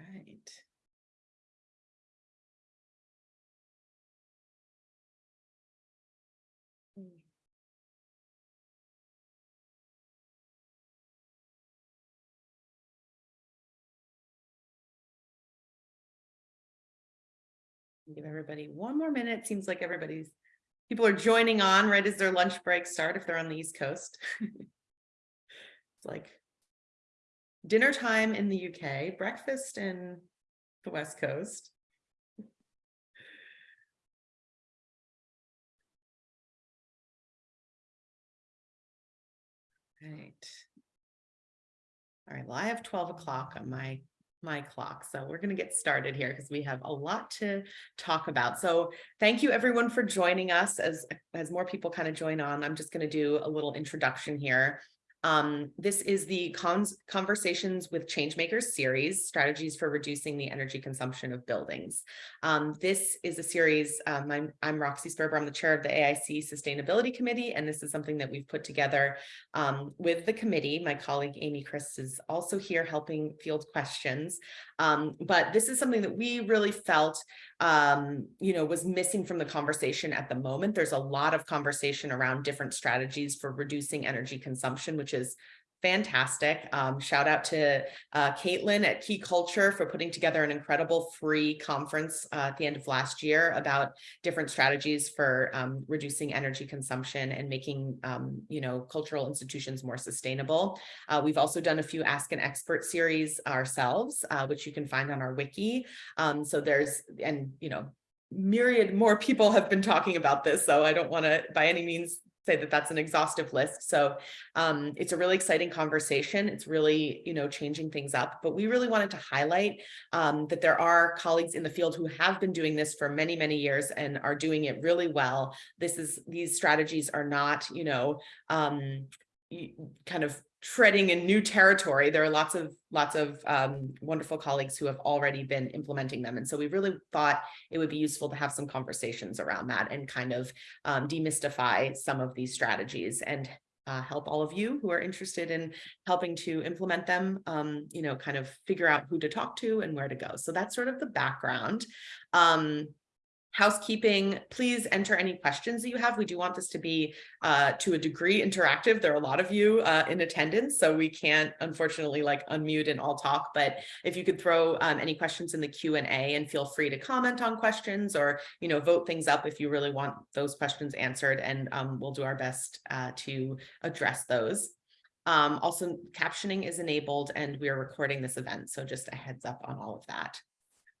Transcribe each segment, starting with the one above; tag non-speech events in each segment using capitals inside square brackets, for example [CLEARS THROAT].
Right. Hmm. Give everybody one more minute. Seems like everybody's, people are joining on right as their lunch break start if they're on the East Coast. [LAUGHS] It's like dinner time in the UK, breakfast in the West Coast. Right. All right, well, I have twelve o'clock on my my clock, so we're gonna get started here because we have a lot to talk about. So thank you everyone for joining us as as more people kind of join on. I'm just gonna do a little introduction here. Um, this is the Conversations with Changemakers series, Strategies for Reducing the Energy Consumption of Buildings. Um, this is a series, um, I'm, I'm Roxy Sperber, I'm the chair of the AIC Sustainability Committee, and this is something that we've put together um, with the committee. My colleague Amy Chris is also here helping field questions. Um, but this is something that we really felt um, you know, was missing from the conversation at the moment. There's a lot of conversation around different strategies for reducing energy consumption, which is fantastic. Um, shout out to uh, Caitlin at Ki Culture for putting together an incredible free conference uh, at the end of last year about different strategies for um, reducing energy consumption and making, um, you know, cultural institutions more sustainable. Uh, we've also done a few Ask an Expert series ourselves, uh, which you can find on our wiki. Um, so there's, and, you know, myriad more people have been talking about this, so I don't want to by any means say that that's an exhaustive list. So um, it's a really exciting conversation. It's really, you know, changing things up, but we really wanted to highlight um, that there are colleagues in the field who have been doing this for many, many years and are doing it really well. This is, these strategies are not, you know, um, kind of treading in new territory. There are lots of lots of um, wonderful colleagues who have already been implementing them. And so we really thought it would be useful to have some conversations around that and kind of um, demystify some of these strategies and uh, help all of you who are interested in helping to implement them, um, you know, kind of figure out who to talk to and where to go. So that's sort of the background. Um, housekeeping, please enter any questions that you have. We do want this to be uh, to a degree interactive. There are a lot of you uh, in attendance, so we can't unfortunately like unmute and all talk, but if you could throw um, any questions in the Q&A and feel free to comment on questions or, you know, vote things up if you really want those questions answered and um, we'll do our best uh, to address those. Um, also, captioning is enabled and we are recording this event, so just a heads up on all of that.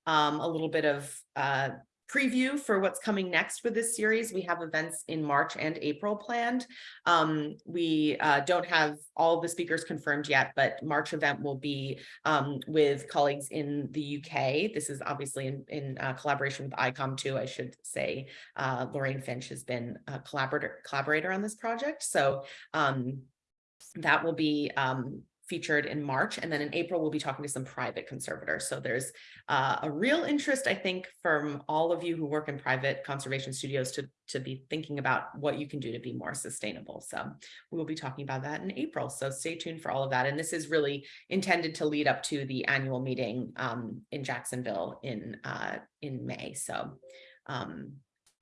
Um, a little bit of uh, preview for what's coming next with this series. We have events in March and April planned. Um, we uh, don't have all the speakers confirmed yet, but March event will be um, with colleagues in the UK. This is obviously in, in uh, collaboration with Icon too, I should say. Uh, Lorraine Finch has been a collaborator, collaborator on this project. So um, that will be um, featured in March. And then in April, we'll be talking to some private conservators. So there's uh, a real interest, I think, from all of you who work in private conservation studios to, to be thinking about what you can do to be more sustainable. So we will be talking about that in April. So stay tuned for all of that. And this is really intended to lead up to the annual meeting um, in Jacksonville in, uh, in May. So um,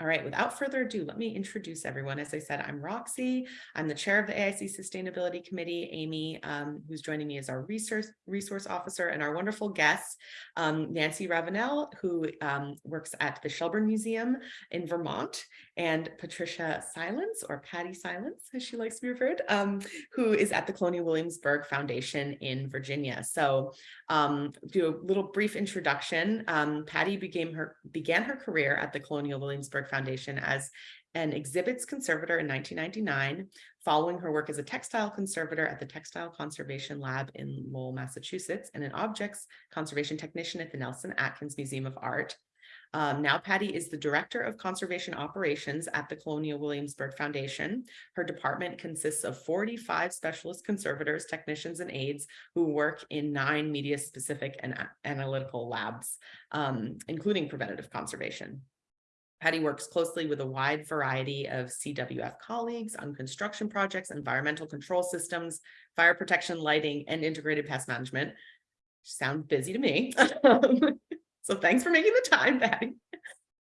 all right, without further ado, let me introduce everyone. As I said, I'm Roxy. I'm the chair of the AIC Sustainability Committee. Amy, um, who's joining me as our resource resource officer, and our wonderful guests, um, Nancy Ravenel, who um, works at the Shelburne Museum in Vermont, and Patricia Silence, or Patty Silence, as she likes to be referred, um, who is at the Colonial Williamsburg Foundation in Virginia. So um, do a little brief introduction. Um, Patty began her, began her career at the Colonial Williamsburg Foundation as an exhibits conservator in 1999, following her work as a textile conservator at the Textile Conservation Lab in Lowell, Massachusetts, and an objects conservation technician at the Nelson Atkins Museum of Art. Um, now Patty is the Director of Conservation Operations at the Colonial Williamsburg Foundation. Her department consists of 45 specialist conservators, technicians, and aides who work in nine media-specific and analytical labs, um, including preventative conservation. Patty works closely with a wide variety of CWF colleagues on construction projects, environmental control systems, fire protection, lighting, and integrated pest management, Sound busy to me. [LAUGHS] So thanks for making the time, Patty.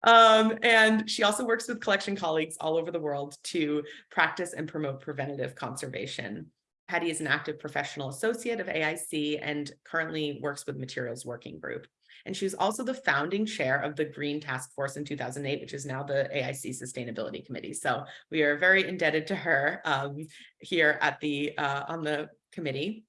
Um, and she also works with collection colleagues all over the world to practice and promote preventative conservation. Patty is an active professional associate of AIC and currently works with Materials Working Group. And she was also the founding chair of the Green Task Force in 2008, which is now the AIC Sustainability Committee. So we are very indebted to her um, here at the uh, on the committee.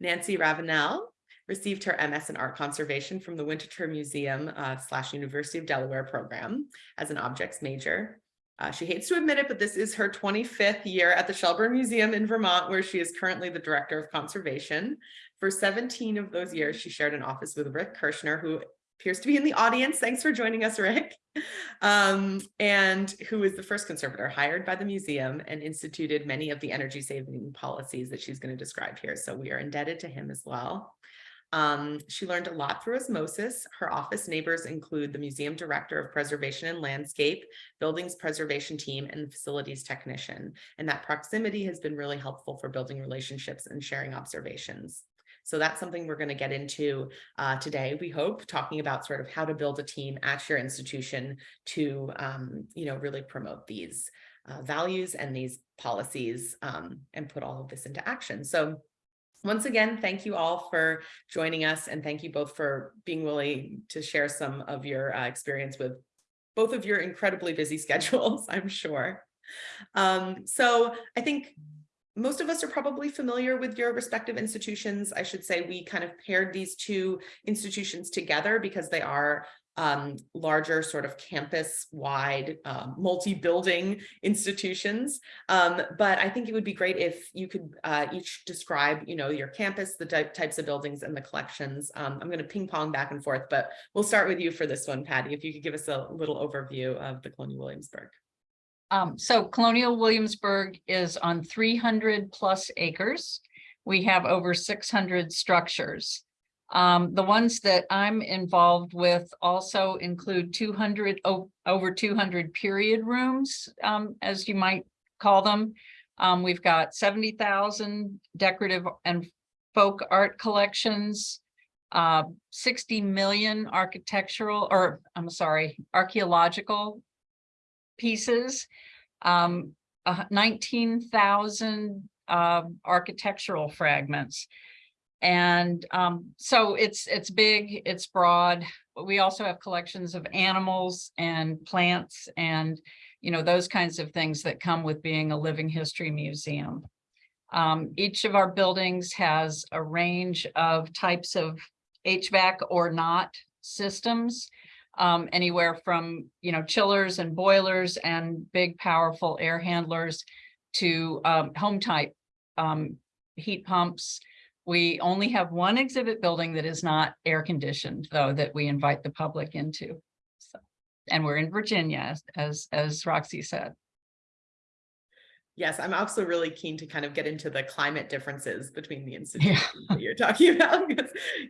Nancy Ravenel received her MS in Art Conservation from the Winterthur Museum uh, slash University of Delaware program as an objects major. Uh, she hates to admit it, but this is her 25th year at the Shelburne Museum in Vermont, where she is currently the director of conservation. For 17 of those years, she shared an office with Rick Kerschner, who appears to be in the audience. Thanks for joining us, Rick. Um, and who is the first conservator hired by the museum and instituted many of the energy saving policies that she's going to describe here. So we are indebted to him as well. Um, she learned a lot through osmosis. Her office neighbors include the museum director of preservation and landscape, buildings preservation team, and the facilities technician. And that proximity has been really helpful for building relationships and sharing observations. So that's something we're going to get into uh, today, we hope, talking about sort of how to build a team at your institution to, um, you know, really promote these uh, values and these policies um, and put all of this into action. So once again, thank you all for joining us and thank you both for being willing to share some of your uh, experience with both of your incredibly busy [LAUGHS] schedules, I'm sure. Um, so I think most of us are probably familiar with your respective institutions. I should say we kind of paired these two institutions together because they are um, larger sort of campus-wide um, multi-building institutions. Um, but I think it would be great if you could uh, each describe, you know, your campus, the types of buildings and the collections. Um, I'm going to ping pong back and forth, but we'll start with you for this one, Patty, if you could give us a little overview of the Colonial Williamsburg. Um, so Colonial Williamsburg is on 300 plus acres. We have over 600 structures. Um, the ones that I'm involved with also include 200 over 200 period rooms, um, as you might call them. Um, we've got 70,000 decorative and folk art collections, uh, 60 million architectural or I'm sorry, archaeological pieces, um, uh, 19,000 uh, architectural fragments. And um, so it's it's big, it's broad. But we also have collections of animals and plants and, you know, those kinds of things that come with being a living history museum. Um, each of our buildings has a range of types of HVAC or not systems, um, anywhere from, you know, chillers and boilers and big powerful air handlers to um, home type um, heat pumps, we only have one exhibit building that is not air conditioned, though, that we invite the public into. So, and we're in Virginia, as, as, as Roxy said. Yes, I'm also really keen to kind of get into the climate differences between the institutions yeah. that you're talking [LAUGHS] about.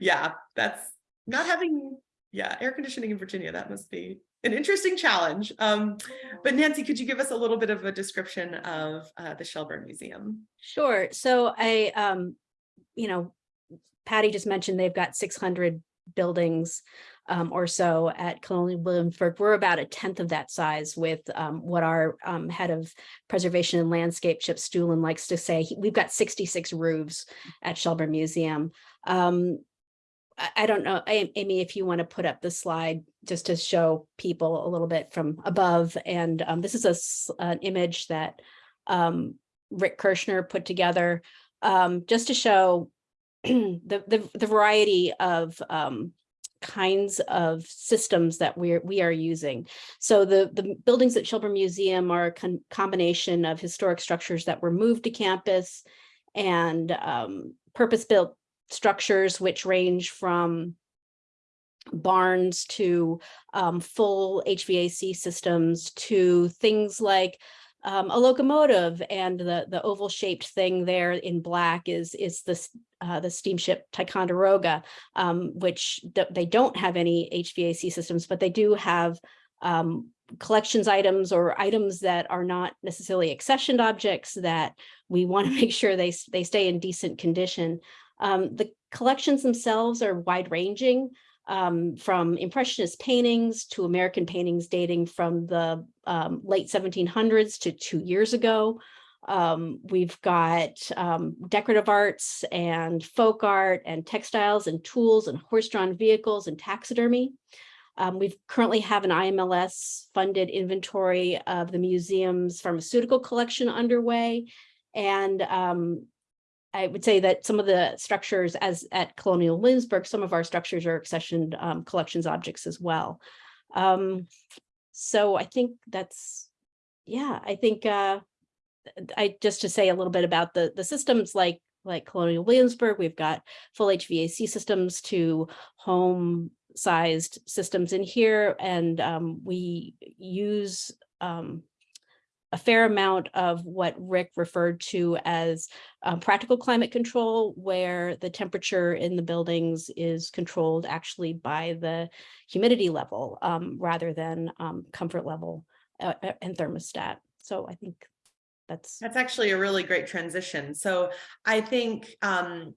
yeah, that's not having, yeah, air conditioning in Virginia, that must be an interesting challenge. Um, but Nancy, could you give us a little bit of a description of uh, the Shelburne Museum? Sure. So I um, you know, Patty just mentioned they've got 600 buildings um, or so at Colonial Williamsburg. We're about a tenth of that size with um, what our um, head of preservation and landscape, Chip Stulen, likes to say. He, we've got 66 roofs at Shelburne Museum. I, I don't know, Amy, if you want to put up the slide just to show people a little bit from above. And um, this is a, an image that um, Rick Kerschner put together um, just to show [CLEARS THROAT] the, the, the variety of um, kinds of systems that we're we are using. So the the buildings at Shelburne Museum are a con combination of historic structures that were moved to campus and um, purpose-built structures which range from barns to um, full HVAC systems to things like um, a locomotive and the the oval shaped thing there in black is is this uh, the steamship Ticonderoga, um, which they don't have any HVAC systems, but they do have um, collections items or items that are not necessarily accessioned objects that we want to [LAUGHS] make sure they they stay in decent condition. Um, the collections themselves are wide ranging um, from impressionist paintings to American paintings dating from the um, late 1700s to two years ago. Um, we've got um, decorative arts and folk art and textiles and tools and horse-drawn vehicles and taxidermy. Um, we've currently have an IMLS funded inventory of the museum's pharmaceutical collection underway. And um, I would say that some of the structures as at Colonial Williamsburg, some of our structures are accessioned um, collections objects as well. Um, so I think that's, yeah, I think uh, I just to say a little bit about the the systems like like Colonial Williamsburg, we've got full HVAC systems to home sized systems in here and um, we use um, a fair amount of what Rick referred to as um, practical climate control, where the temperature in the buildings is controlled actually by the humidity level um, rather than um, comfort level uh, uh, and thermostat. So I think that's That's actually a really great transition. So I think um,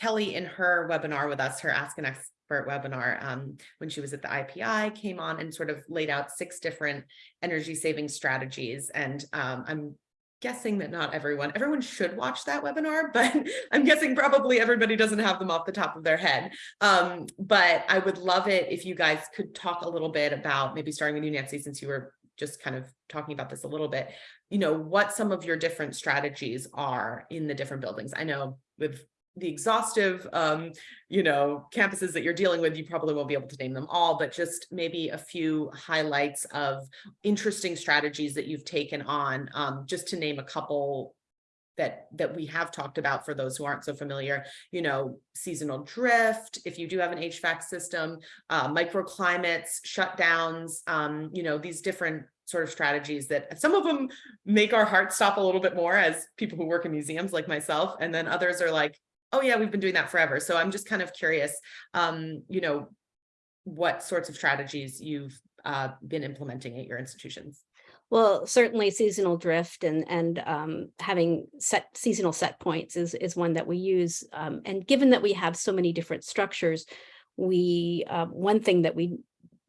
Kelly in her webinar with us, her Ask an Expert webinar, um, when she was at the IPI, came on and sort of laid out six different energy saving strategies. And um, I'm guessing that not everyone, everyone should watch that webinar, [LAUGHS] but I'm guessing probably everybody doesn't have them off the top of their head. Um, but I would love it if you guys could talk a little bit about maybe starting with you, Nancy, since you were just kind of talking about this a little bit, you know, what some of your different strategies are in the different buildings. I know with the exhaustive, um, you know, campuses that you're dealing with, you probably won't be able to name them all, but just maybe a few highlights of interesting strategies that you've taken on, um, just to name a couple that that we have talked about for those who aren't so familiar, you know, seasonal drift, if you do have an HVAC system, uh, microclimates, shutdowns, um, you know, these different sort of strategies that some of them make our hearts stop a little bit more as people who work in museums like myself. And then others are like, oh yeah, we've been doing that forever. So I'm just kind of curious, um, you know, what sorts of strategies you've uh, been implementing at your institutions. Well, certainly seasonal drift and and um, having set seasonal set points is is one that we use. Um, and given that we have so many different structures, we uh, one thing that we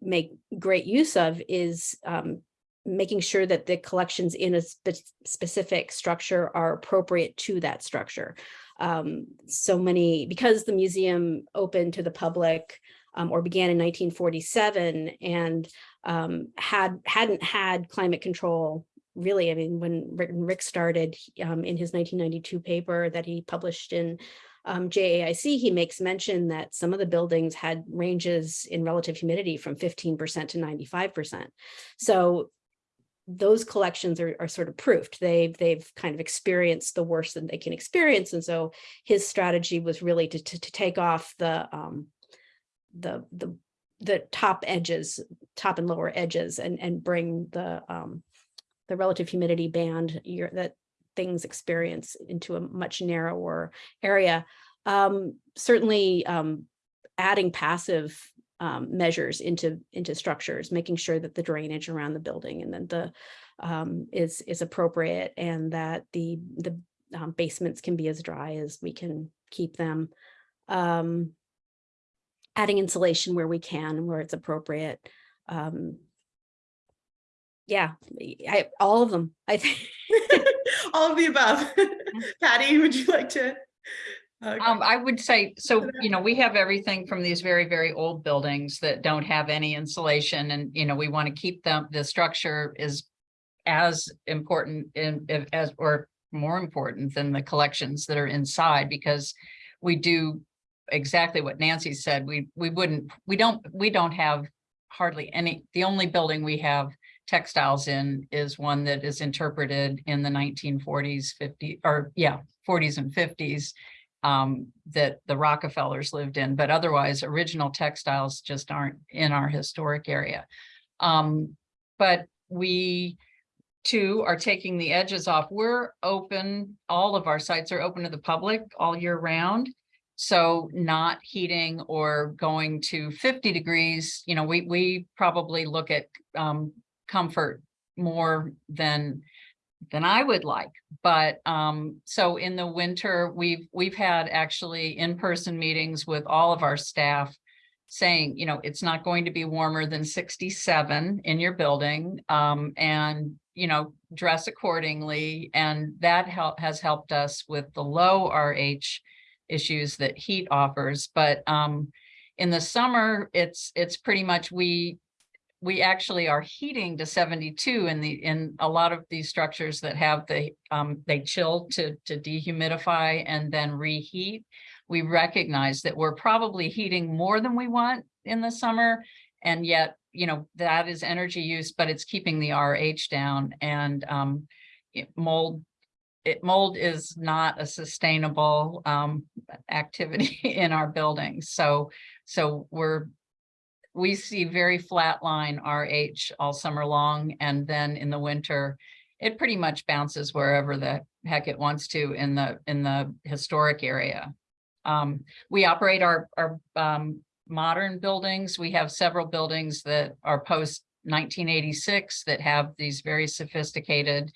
make great use of is um, making sure that the collections in a spe specific structure are appropriate to that structure. Um, so many because the museum opened to the public um, or began in 1947 and um, had hadn't had climate control really. I mean, when Rick, Rick started um, in his 1992 paper that he published in um, JAIC, he makes mention that some of the buildings had ranges in relative humidity from 15% to 95%. So those collections are, are sort of proofed. They've, they've kind of experienced the worst that they can experience. And so his strategy was really to, to, to take off the, um, the, the, the top edges, top and lower edges and, and bring the, um, the relative humidity band that things experience into a much narrower area. Um, certainly um, adding passive um, measures into into structures, making sure that the drainage around the building and then the um, is is appropriate and that the the um, basements can be as dry as we can keep them. Um, adding insulation where we can, where it's appropriate. Um, yeah, I, all of them, I think. [LAUGHS] All of the above. Patty, would you like to? Uh, Um, I would say, so, you know, we have everything from these very, very old buildings that don't have any insulation and, you know, we want to keep them, the structure is as important in, as, or more important than the collections that are inside because we do exactly what Nancy said. We, we wouldn't, we don't, we don't have hardly any, the only building we have textiles in is one that is interpreted in the nineteen forties, fifty, or yeah, forties and fifties um, that the Rockefellers lived in, but otherwise original textiles just aren't in our historic area. Um, but we too are taking the edges off. We're open, all of our sites are open to the public all year round. So not heating or going to fifty degrees, you know, we, we probably look at um, comfort more than than I would like. But um, so in the winter, we've, we've had actually in-person meetings with all of our staff saying, you know, it's not going to be warmer than sixty-seven in your building. Um, and, you know, dress accordingly. And that help has helped us with the low RH issues that heat offers. But um, in the summer, it's, it's pretty much we, we actually are heating to seventy-two in the, in a lot of these structures that have the, um, they chill to, to dehumidify and then reheat. We recognize that we're probably heating more than we want in the summer. And yet, you know, that is energy use, but it's keeping the RH down and, um, it- mold, it mold is not a sustainable, um, activity [LAUGHS] in our buildings. So, so we're, we see very flat line RH all summer long. And then in the winter, it pretty much bounces wherever the heck it wants to in the, in the historic area. Um, we operate our, our, um, modern buildings. We have several buildings that are post nineteen eighty-six that have these very sophisticated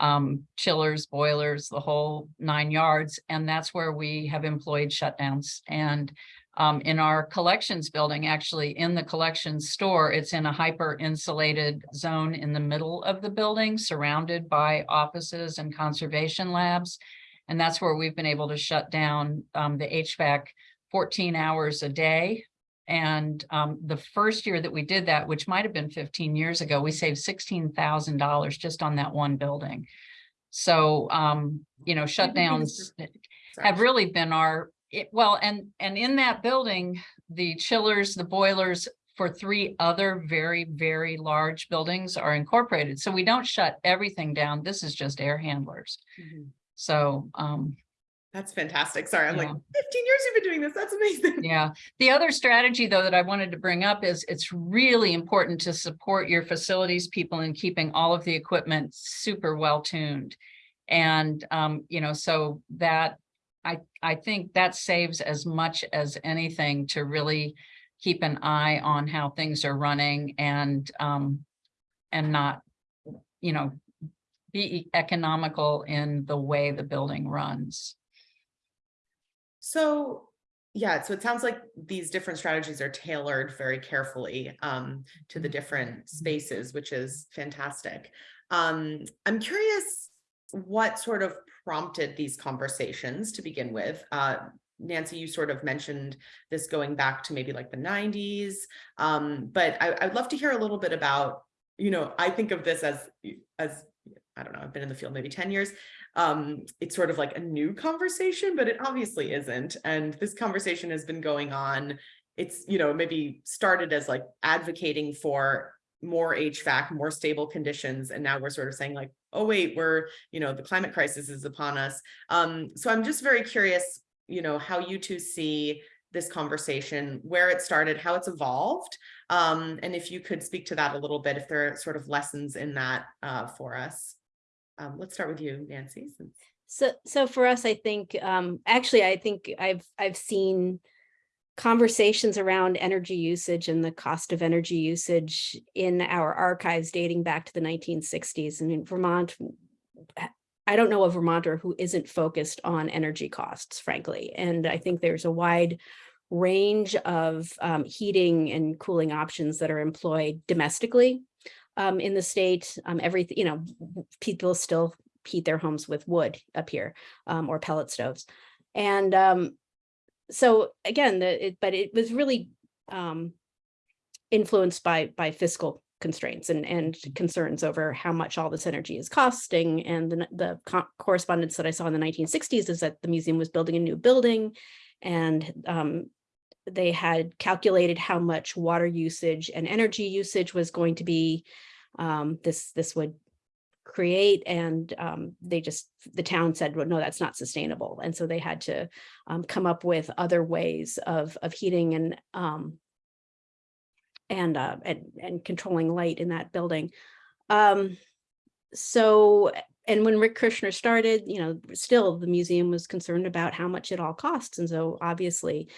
um, chillers, boilers, the whole nine yards. And that's where we have employed shutdowns. And um, in our collections building, actually in the collections store, it's in a hyper insulated zone in the middle of the building, surrounded by offices and conservation labs. And that's where we've been able to shut down um, the HVAC fourteen hours a day. And um, the first year that we did that, which might have been fifteen years ago, we saved sixteen thousand dollars just on that one building. So, um, you know, shutdowns have really been our, it, well, and, and in that building, the chillers, the boilers for three other very, very large buildings are incorporated. So we don't shut everything down. This is just air handlers. Mhm. So, um, That's fantastic. Sorry, I'm like, fifteen years you've been doing this. That's amazing. [LAUGHS] Yeah, the other strategy though that I wanted to bring up is it's really important to support your facilities people in keeping all of the equipment super well tuned. And, um, you know, so that, I, I think that saves as much as anything to really keep an eye on how things are running and, um, and not, you know, be economical in the way the building runs. So, yeah, so it sounds like these different strategies are tailored very carefully um to the different spaces, which is fantastic. Um, I'm curious what sort of prompted these conversations to begin with. Uh, Nancy, you sort of mentioned this going back to maybe like the nineties. Um, but I, I'd love to hear a little bit about, you know, I think of this as, as, I don't know, I've been in the field maybe ten years um, it's sort of like a new conversation, but it obviously isn't. And this conversation has been going on. It's, you know, maybe started as like advocating for more HVAC, more stable conditions. And now we're sort of saying like, oh, wait, we're, you know, the climate crisis is upon us. Um, so I'm just very curious, you know, how you two see this conversation, where it started, how it's evolved. Um, and if you could speak to that a little bit, if there are sort of lessons in that uh, for us. Um, let's start with you, Nancy. So, so for us, I think, um, actually, I think I've, I've seen conversations around energy usage and the cost of energy usage in our archives dating back to the nineteen sixties. And in Vermont, I don't know a Vermonter who isn't focused on energy costs, frankly. And I think there's a wide range of um, heating and cooling options that are employed domestically um, in the state. Um, everything, you know, people still heat their homes with wood up here um, or pellet stoves. And um, so again, the, it, but it was really um, influenced by by fiscal constraints and and concerns over how much all this energy is costing. And the, the co- correspondence that I saw in the 1960s is that the museum was building a new building and um, they had calculated how much water usage and energy usage was going to be um, this this would create and um, they just the town said well, no that's not sustainable and so they had to um, come up with other ways of of heating and um, and uh, and and controlling light in that building um, so and when Rick Kerschner started, you know, still the museum was concerned about how much it all costs. And so obviously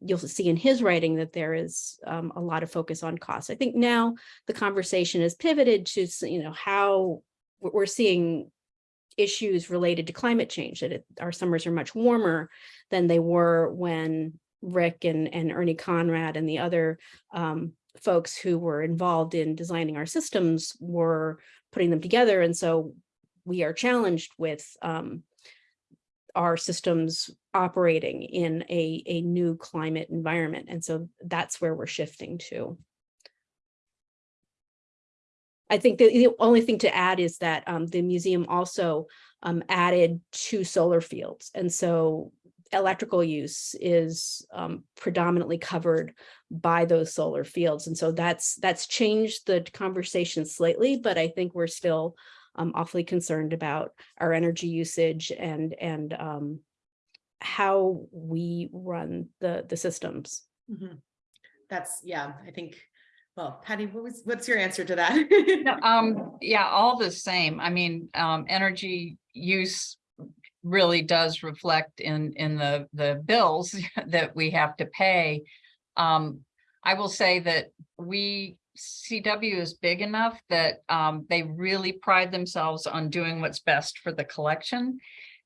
you'll see in his writing that there is um, a lot of focus on costs. I think now the conversation has pivoted to, you know, how we're seeing issues related to climate change, that it- our summers are much warmer than they were when Rick and, and Ernie Conrad and the other um, folks who were involved in designing our systems were putting them together. And so we are challenged with um, our systems operating in a, a new climate environment. And so that's where we're shifting to. I think the, the only thing to add is that um, the museum also um, added two solar fields. And so electrical use is um, predominantly covered by those solar fields. And so that's that's changed the conversation slightly, but I think we're still um, awfully concerned about our energy usage and and um, how we run the the systems. Mhm. That's, yeah, I think, well, Patty, what was, what's your answer to that? No, [LAUGHS] um, yeah, all the same. I mean, um, energy use really does reflect in, in the, the bills [LAUGHS] that we have to pay. Um, I will say that we, CW is big enough that, um, they really pride themselves on doing what's best for the collection.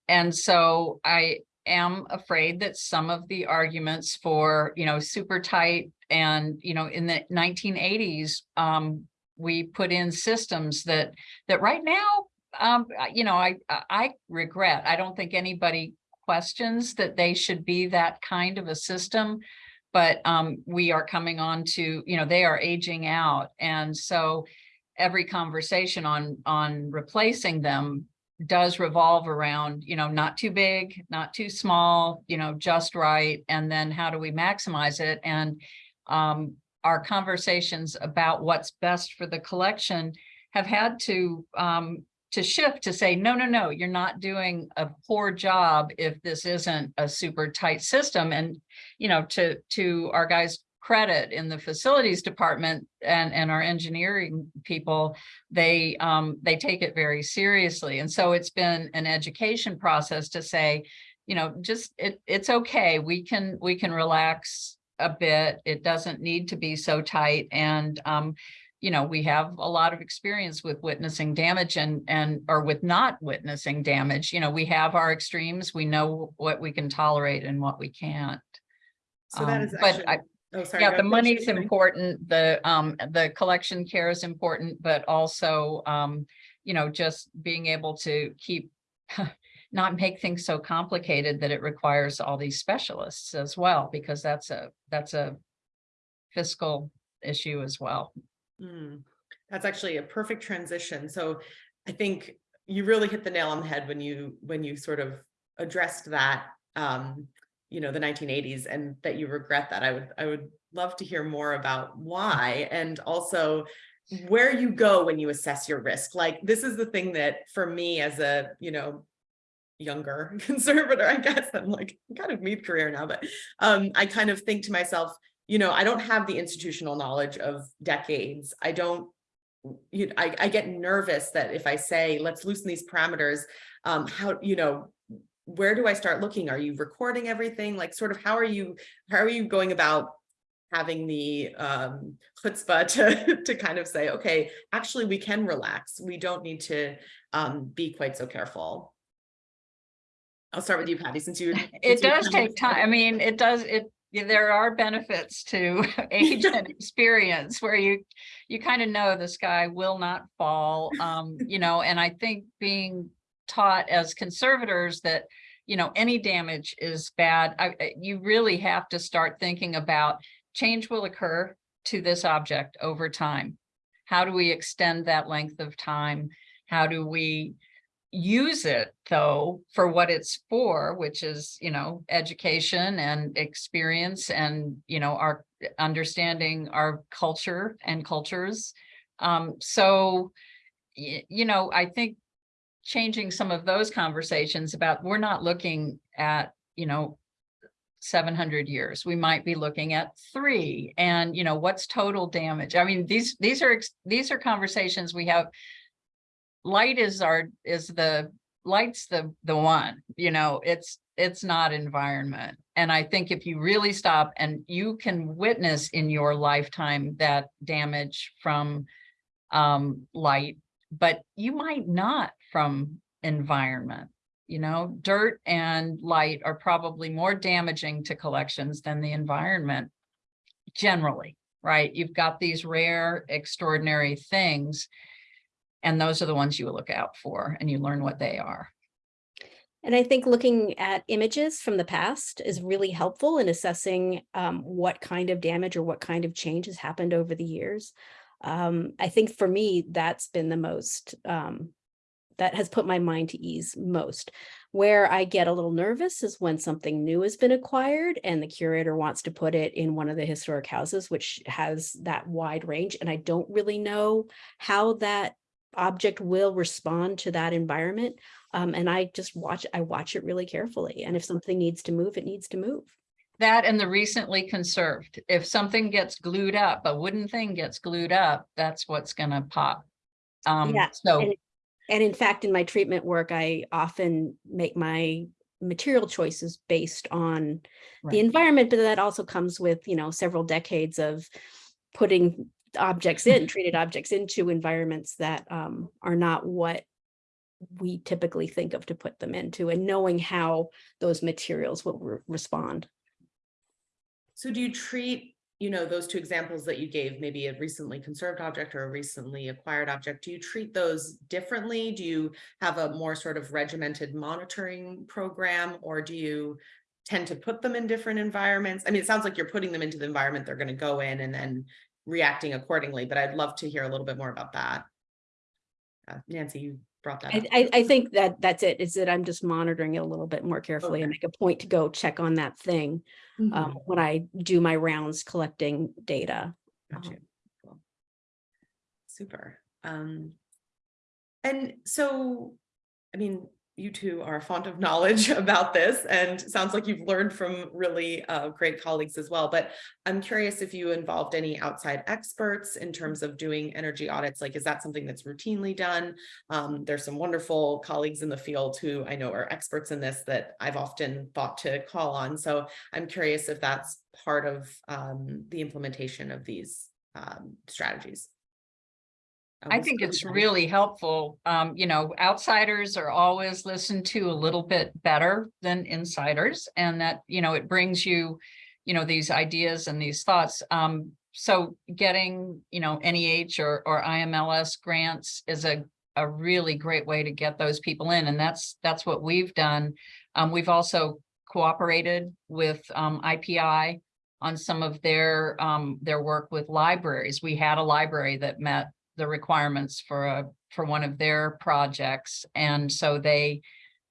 And so I am afraid that some of the arguments for, you know, super tight and, you know, in the nineteen eighties, um, we put in systems that, that right now, um, you know, I, I- I regret, I don't think anybody questions that they should be that kind of a system. But, um, we are coming on to, you know, they are aging out. And so every conversation on, on replacing them does revolve around, you know, not too big, not too small, you know, just right. And then how do we maximize it? And um, our conversations about what's best for the collection have had to um, to shift to say, no, no, no, you're not doing a poor job if this isn't a super tight system. And, you know, to to our guys' credit in the facilities department and, and our engineering people, they um, they take it very seriously. And so it's been an education process to say, you know, just it it's okay. We can we can relax a bit. It doesn't need to be so tight. And um, you know, we have a lot of experience with witnessing damage and and or with not witnessing damage. You know, we have our extremes. We know what we can tolerate and what we can't. So that is Um, is but actually, I- oh, sorry. yeah, the money's Shirley. important, the, um, the collection care is important, but also, um, you know, just being able to keep, [LAUGHS] not make things so complicated that it requires all these specialists as well, because that's a, that's a fiscal issue as well. Mm, That's actually a perfect transition. So I think you really hit the nail on the head when you, when you sort of addressed that, um, you know, the nineteen eighties and that you regret that. I would, I would love to hear more about why and also where you go when you assess your risk. Like, this is the thing that for me as a, you know, younger [LAUGHS] conservator, I guess, I'm like kind of mid-career now, but um, I kind of think to myself, you know, I don't have the institutional knowledge of decades. I don't, you, I, I get nervous that if I say, let's loosen these parameters, um, how, you know, where do I start looking? Are you recording everything? Like sort of how are you, how are you going about having the um, chutzpah [LAUGHS] to, to kind of say, okay, actually we can relax. We don't need to um, be quite so careful. I'll start with you, Patty, since you. [LAUGHS] It since you does take time. I mean, it does, it, there are benefits to [LAUGHS] age and experience where you, you kind of know the sky will not fall. Um, you know, and I think being taught as conservators that, you know, any damage is bad. I, you really have to start thinking about change will occur to this object over time. How do we extend that length of time? How do we use it though for what it's for, which is, you know, education and experience and, you know, our understanding our culture and cultures. Um, so, you know, I think changing some of those conversations about, we're not looking at, you know, 700 years, we might be looking at three and, you know, what's total damage? I mean, these, these are, these are conversations we have light is our, is the, light's the, the one, you know, it's, it's not environment. And I think if you really stop and you can witness in your lifetime that damage from um, light, but you might not from environment. You know, dirt and light are probably more damaging to collections than the environment generally, right? You've got these rare, extraordinary things. And those are the ones you look out for and you learn what they are. And I think looking at images from the past is really helpful in assessing um, what kind of damage or what kind of change has happened over the years. Um, I think for me, that's been the most, um, that has put my mind to ease most. Where I get a little nervous is when something new has been acquired and the curator wants to put it in one of the historic houses, which has that wide range. And I don't really know how that object will respond to that environment. Um, and I just watch, I watch it really carefully. And if something needs to move, it needs to move. That and the recently conserved. If something gets glued up, a wooden thing gets glued up, that's what's gonna pop. Um, Yeah, so, and- And in fact, in my treatment work, I often make my material choices based on the environment, but that also comes with, you know, several decades of putting objects in, [LAUGHS] treated objects into environments that um, are not what we typically think of to put them into and knowing how those materials will re- respond. So do you treat, you know, those two examples that you gave, maybe a recently conserved object or a recently acquired object, do you treat those differently? Do you have a more sort of regimented monitoring program or do you tend to put them in different environments? I mean, it sounds like you're putting them into the environment they're going to go in and then reacting accordingly, but I'd love to hear a little bit more about that. Uh, Nancy, you brought that I. I, I think that that's it, is that I'm just monitoring it a little bit more carefully and make a point to go check on that thing um, Mhm. when I do my rounds collecting data. Got Um. Cool. Super. Um. And so, I mean, you two are a font of knowledge [LAUGHS] about this and sounds like you've learned from really uh, great colleagues as well. But I'm curious if you involved any outside experts in terms of doing energy audits, like is that something that's routinely done? Um, there's some wonderful colleagues in the field who I know are experts in this that I've often thought to call on. So I'm curious if that's part of um, the implementation of these um, strategies. Uh, I think it's really helpful. Um, you know, outsiders are always listened to a little bit better than insiders and that, you know, it brings you, you know, these ideas and these thoughts. Um, so getting, you know, NEH or, or IMLS grants is a, a really great way to get those people in. And that's, that's what we've done. Um, we've also cooperated with, um, IPI on some of their, um, their work with libraries. We had a library that met the requirements for a, for one of their projects. And so they,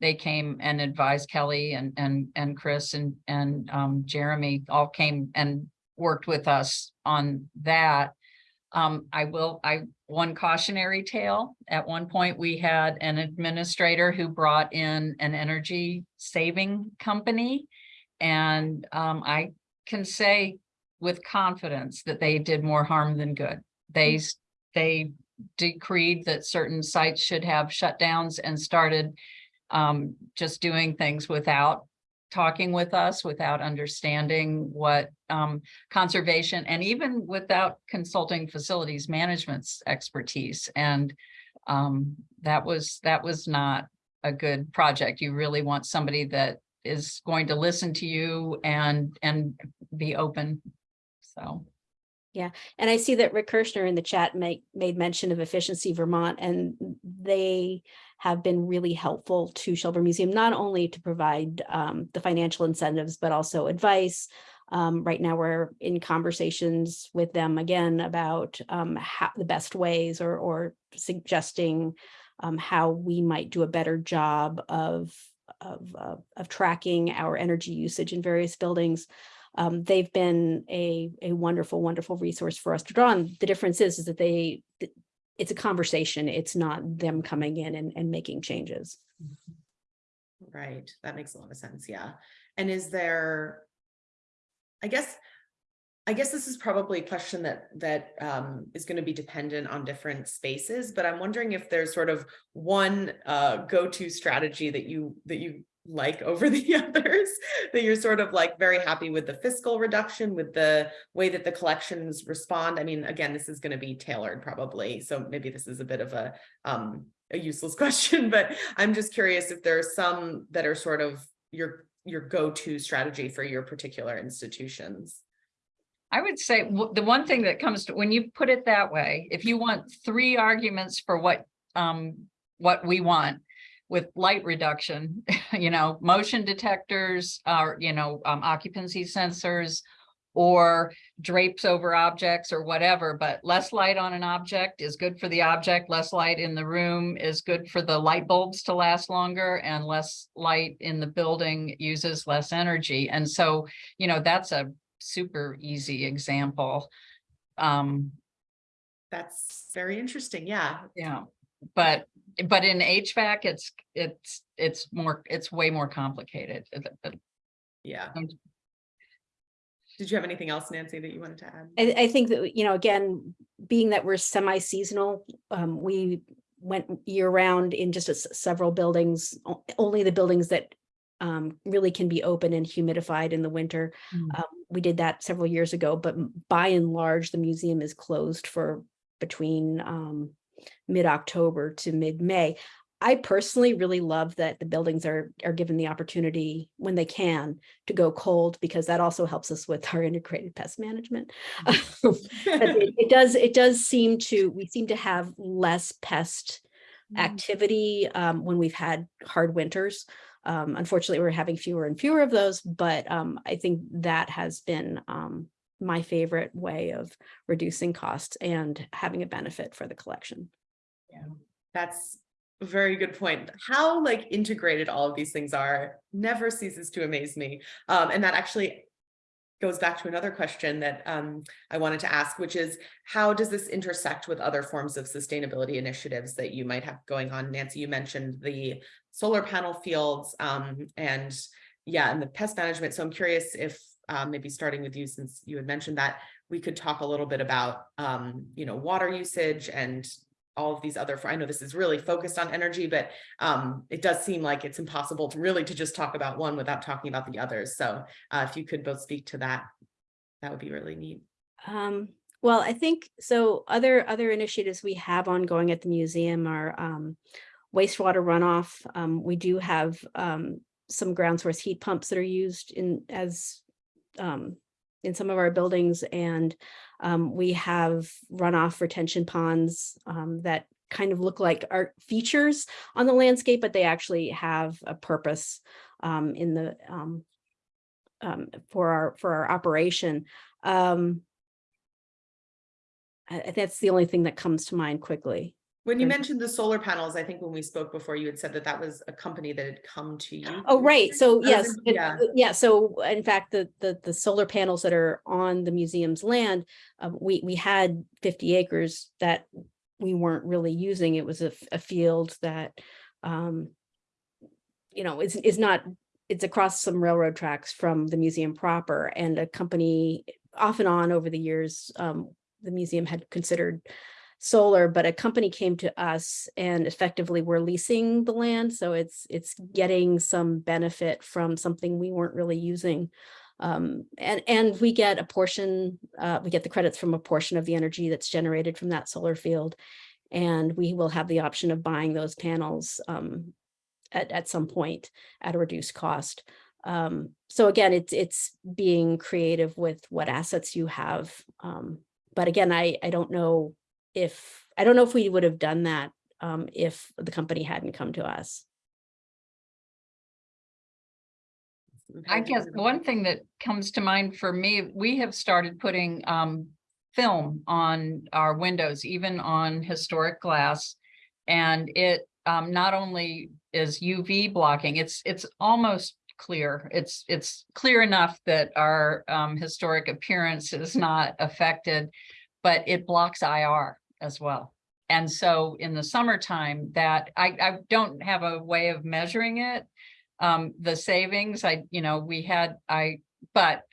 they came and advised Kelly and, and, and Chris and, and, um, Jeremy all came and worked with us on that. Um, I will, I, one cautionary tale, at one point we had an administrator who brought in an energy saving company. And, um, I can say with confidence that they did more harm than good. They, s- they decreed that certain sites should have shutdowns and started um, just doing things without talking with us, without understanding what um, conservation and even without consulting facilities management's expertise. And um, that was, that was not a good project. You really want somebody that is going to listen to you and, and be open. So. Yeah, and I see that Rick Kerschner in the chat make, made mention of Efficiency Vermont, and they have been really helpful to Shelburne Museum, not only to provide um, the financial incentives, but also advice. Um, right now, we're in conversations with them again about um, how the best ways or, or suggesting um, how we might do a better job of, of, uh, of tracking our energy usage in various buildings um, they've been a, a wonderful, wonderful resource for us to draw on. The difference is, is that they, it's a conversation. It's not them coming in and, and making changes. Right, that makes a lot of sense, yeah. And is there? I guess, I guess this is probably a question that that um is going to be dependent on different spaces, but I'm wondering if there's sort of one uh go-to strategy that you that you like over [LAUGHS] the others, that you're sort of like very happy with the fiscal reduction, with the way that the collections respond. I mean, again, this is going to be tailored probably, so maybe this is a bit of a um a useless [LAUGHS] question, but I'm just curious if there are some that are sort of your, your go-to strategy for your particular institutions. I would say the one thing that comes to, when you put it that way, if you want three arguments for what, um, what we want. With light reduction, [LAUGHS] you know, motion detectors, or, you know, um, occupancy sensors. Or drapes over objects or whatever, but less light on an object is good for the object, less light in the room is good for the light bulbs to last longer. And less light in the building uses less energy, and so, you know, that's a super easy example. Um, That's very interesting. Yeah. yeah, but, but in HVAC, it's, it's, it's more, it's way more complicated. It- it- Yeah. Did you have anything else, Nancy, that you wanted to add? I, I think that, you know, again, being that we're semi-seasonal, um, we went year-round in just a s- several buildings, only the buildings that um, really can be open and humidified in the winter. Mm. Um, we did that several years ago, but by and large, the museum is closed for between um, mid-October to mid-May. I personally really love that the buildings are are given the opportunity when they can to go cold because that also helps us with our [LAUGHS] integrated pest management. It, [LAUGHS] it does, it does seem to, we seem to have less pest activity um, when we've had hard winters. Um, unfortunately, we're having fewer and fewer of those, but um, I think that has been um, my favorite way of reducing costs and having a benefit for the collection. Yeah, that's a very good point. How like integrated all of these things are never ceases to amaze me. Um, and that actually goes back to another question that um, I wanted to ask, which is how does this intersect with other forms of sustainability initiatives that you might have going on? Nancy, you mentioned the solar panel fields um, and yeah, and the pest management. So I'm curious if um, maybe starting with you, since you had mentioned that, we could talk a little bit about um, you know, water usage and all of these other, I know this is really focused on energy, but um, it does seem like it's impossible to really to just talk about one without talking about the others. So uh, if you could both speak to that, that would be really neat. Um, well, I think, so other, other initiatives we have ongoing at the museum are um, wastewater runoff. Um, we do have um, some ground source heat pumps that are used in as um, in some of our buildings and um, we have runoff retention ponds um, that kind of look like art features on the landscape, but they actually have a purpose um, in the um, um, for our for our operation. Um, I, that's the only thing that comes to mind quickly. When you mentioned the solar panels, I think when we spoke before, you had said that that was a company that had come to you. Oh, right. So yes, it- yeah. uh, yeah. So in fact, the, the, the solar panels that are on the museum's land, um, we, we had fifty acres that we weren't really using. It was a, a field that, um, you know, is, is not, it's across some railroad tracks from the museum proper and a company off and on over the years, um, the museum had considered solar, but a company came to us and effectively we're leasing the land. So it's, it's getting some benefit from something we weren't really using. Um, and, and we get a portion, uh, we get the credits from a portion of the energy that's generated from that solar field. And we will have the option of buying those panels, um, at, at some point at a reduced cost. Um, so again, it's, it's being creative with what assets you have. Um, but again, I, I don't know if, I don't know if we would have done that um, if the company hadn't come to us. I guess one thing that comes to mind for me, we have started putting um film on our windows, even on historic glass. And it um not only is UV blocking, it's it's almost clear. It's it's clear enough that our um historic appearance is not affected, but it blocks IR as well. And so in the summertime that I I don't have a way of measuring it um, the savings, I, you know, we had, I, but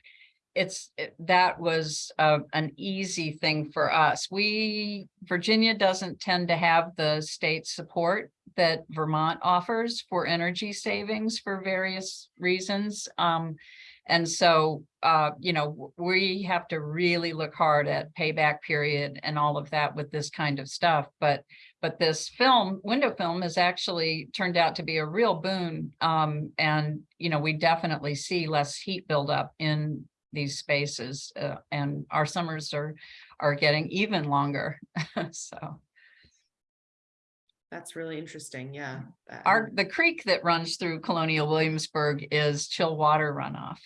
it's, it- that was uh, an easy thing for us. We, Virginia doesn't tend to have the state support that Vermont offers for energy savings for various reasons. Um, And so, uh, you know, we have to really look hard at payback period and all of that with this kind of stuff. But, but this film, window film has actually turned out to be a real boon. Um, and, you know, we definitely see less heat buildup in these spaces. Uh, and our summers are, are getting even longer. [LAUGHS] So That's really interesting, yeah. our, the creek that runs through Colonial Williamsburg is chill water runoff.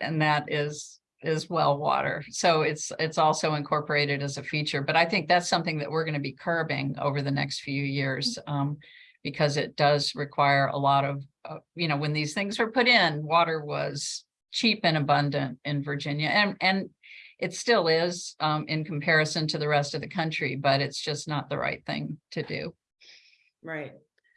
And that is, is well water. So it's, it's also incorporated as a feature, but I think that's something that we're gonna be curbing over the next few years. Um, because it does require a lot of, uh, you know, when these things were put in, water was cheap and abundant in Virginia and, and it still is, um, in comparison to the rest of the country, but it's just not the right thing to do. Right.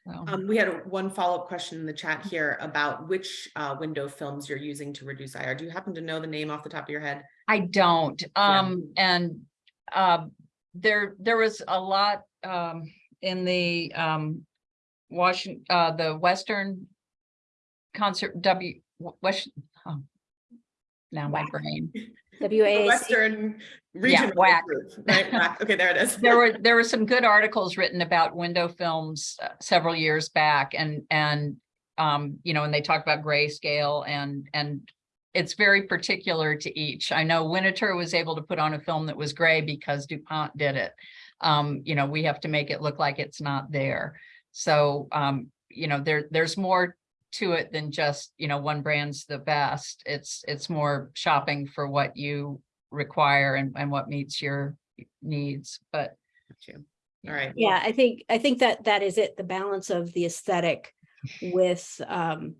So. Um, we had one follow-up question in the chat here about which uh window films you're using to reduce IR. Do you happen to know the name off the top of your head? I don't, Yeah. um, and, uh, there, there was a lot, um, in the, um, Washington, uh, the Western concert, W, West, oh, now my brain. [LAUGHS] The WASC, Western Region. WAC. Right, WAC. okay, there it is. There were, [LAUGHS] there were some good articles written about window films uh, several years back and, and, um, you know, and they talk about grayscale and, and it's very particular to each. I know Winter was able to put on a film that was gray because DuPont did it. Um, you know, we have to make it look like it's not there. So, um, you know, there, there's more to it than just, you know, one brand's the best. It's, it's more shopping for what you require and, and what meets your needs, but. Got you. All right. yeah, I think, I think that that is it, the balance of the aesthetic with, um,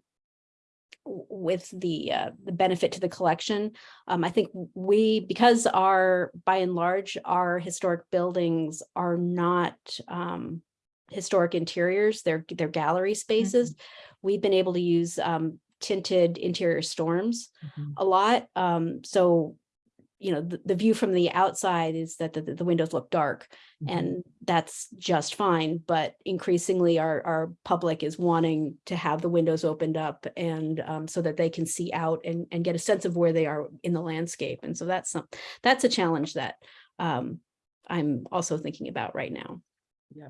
with the, uh, the benefit to the collection. Um, I think we, because our, by and large, our historic buildings are not, um, historic interiors, they're, they're gallery spaces. We've been able to use, um, tinted interior storms a lot. Um, so, you know, the, the view from the outside is that the, the windows look dark and that's just fine. But increasingly our, our public is wanting to have the windows opened up and um, so that they can see out and, and get a sense of where they are in the landscape. And so that's some, that's a challenge that um, I'm also thinking about right now. Yeah.